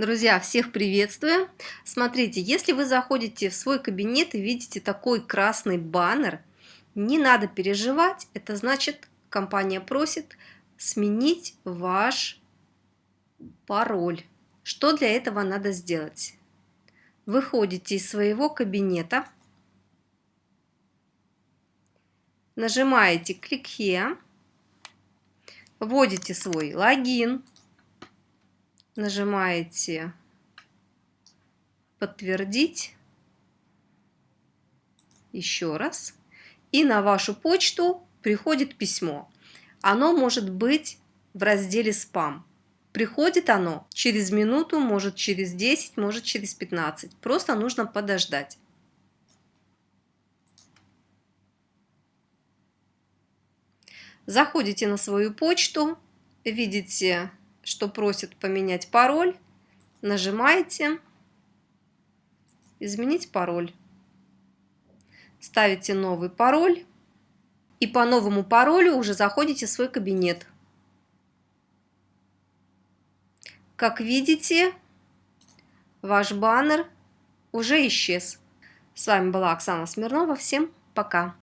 Друзья, всех приветствую! Смотрите, если вы заходите в свой кабинет и видите такой красный баннер, не надо переживать, это значит, компания просит сменить ваш пароль. Что для этого надо сделать? Выходите из своего кабинета, нажимаете «Клик here», вводите свой логин, нажимаете «Подтвердить», еще раз, и на вашу почту приходит письмо. Оно может быть в разделе «Спам». Приходит оно через минуту, может через 10, может через 15. Просто нужно подождать. Заходите на свою почту, видите что просит поменять пароль, нажимаете «Изменить пароль». Ставите новый пароль и по новому паролю уже заходите в свой кабинет. Как видите, ваш баннер уже исчез. С вами была Оксана Смирнова. Всем пока!